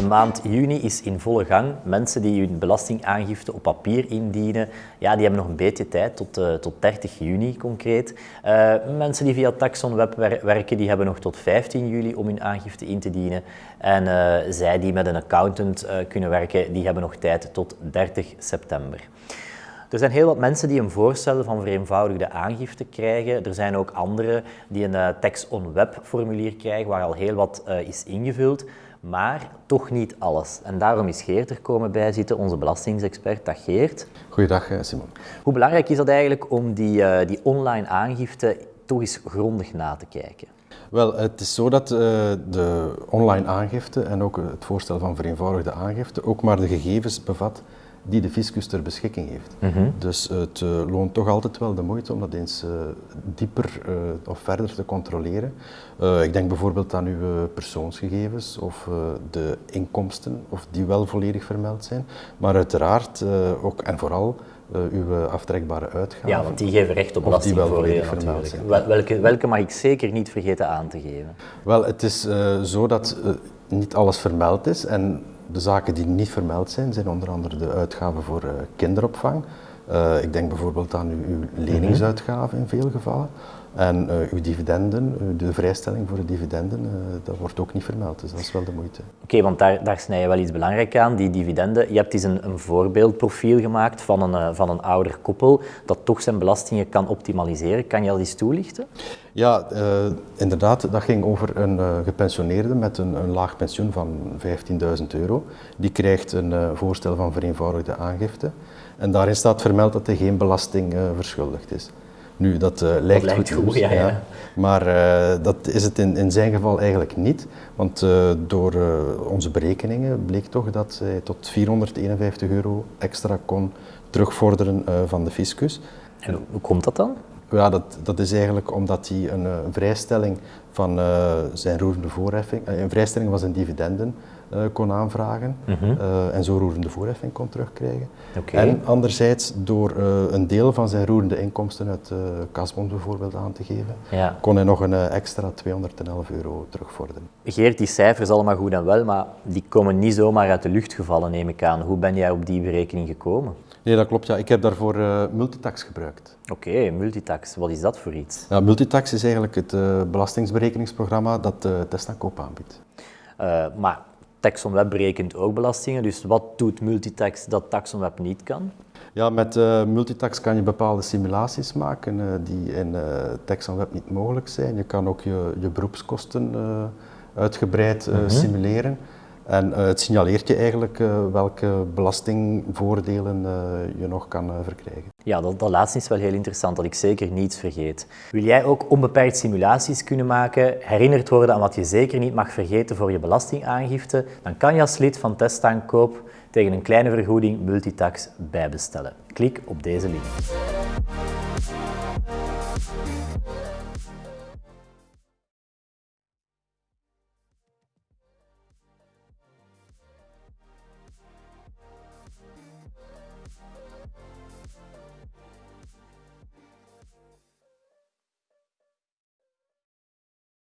De maand juni is in volle gang. Mensen die hun belastingaangifte op papier indienen, ja, die hebben nog een beetje tijd, tot, uh, tot 30 juni concreet. Uh, mensen die via Taxon Web wer werken, die hebben nog tot 15 juli om hun aangifte in te dienen. En uh, zij die met een accountant kunnen werken, die hebben nog tijd tot 30 september. Er zijn heel wat mensen die een voorstel van vereenvoudigde aangifte krijgen. Er zijn ook anderen die een uh, text-on-web formulier krijgen waar al heel wat is ingevuld, maar toch niet alles. En daarom is Geert er komen bij zitten, onze belastingsexpert. Dag Geert. Goeiedag eh, Simon. Hoe belangrijk is dat eigenlijk om die, uh, die online aangifte toch eens grondig na te kijken? Wel, het is zo dat uh, de online aangifte en ook het voorstel van vereenvoudigde aangifte ook maar de gegevens bevat die de fiscus ter beschikking heeft. Mm -hmm. Dus het uh, loont toch altijd wel de moeite om dat eens uh, dieper uh, of verder te controleren. ik denk bijvoorbeeld aan uw persoonsgegevens of de inkomsten, of die wel volledig vermeld zijn. Maar uiteraard ook en vooral uw aftrekbare uitgaven. Ja, want die geven recht op belastingvoordelen natuurlijk. Welke, welke mag ik zeker niet vergeten aan te geven? Wel, het is zo dat niet alles vermeld is en de zaken die niet vermeld zijn, zijn onder andere de uitgaven voor uh, kinderopvang. Uh, ik denk bijvoorbeeld aan uw, uw leningsuitgaven in veel gevallen. En uh, uw dividenden, de vrijstelling voor de dividenden, uh, dat wordt ook niet vermeld, dus dat is wel de moeite. Oké, okay, want daar, daar snij je wel iets belangrijk aan, die dividenden. Je hebt eens een, een voorbeeldprofiel gemaakt van een, uh, van een ouder koppel dat toch zijn belastingen kan optimaliseren. Kan je dat eens toelichten? Ja, inderdaad, dat ging over een gepensioneerde met een, een laag pensioen van 15.000 euro. Die krijgt een voorstel van vereenvoudigde aangifte. En daarin staat vermeld dat hij geen belasting verschuldigd is. Nu, dat uh, lijkt, dat lijkt goed, goed ja, ja. maar uh, dat is het in, in zijn geval eigenlijk niet. Want door onze berekeningen bleek toch dat hij tot 451 euro extra kon terugvorderen van de fiscus. En hoe komt dat dan? Ja, dat, dat is eigenlijk omdat hij een, een vrijstelling van zijn roerende voorheffing, een vrijstelling van zijn dividenden uh, kon aanvragen mm -hmm. uh, en zo roerende voorheffing kon terugkrijgen. Okay. En anderzijds door uh, een deel van zijn roerende inkomsten uit kasbond bijvoorbeeld aan te geven, ja. kon hij nog een extra 211 euro terugvorderen. Geert, die cijfers allemaal goed en wel, maar die komen niet zomaar uit de lucht gevallen neem ik aan. Hoe ben jij op die berekening gekomen? Nee, dat klopt. Ja. Ik heb daarvoor multitax gebruikt. Oké, okay, multitax. Wat is dat voor iets? Ja, multitax is eigenlijk het belastingsberekeningsprogramma dat uh, Testacoop aanbiedt. maar TaxonWeb berekent ook belastingen, dus wat doet Multitax dat TaxonWeb niet kan? Ja, met uh, Multitax kan je bepaalde simulaties maken uh, die in uh, TaxonWeb niet mogelijk zijn. Je kan ook je, je beroepskosten uitgebreid -hmm. simuleren. En het signaleert je eigenlijk welke belastingvoordelen je nog kan verkrijgen. Ja, dat, dat laatste is wel heel interessant, dat ik zeker niets vergeet. Wil jij ook onbeperkt simulaties kunnen maken, herinnerd worden aan wat je zeker niet mag vergeten voor je belastingaangifte, dan kan je als lid van Testaankoop tegen een kleine vergoeding Multitax bijbestellen. Klik op deze link.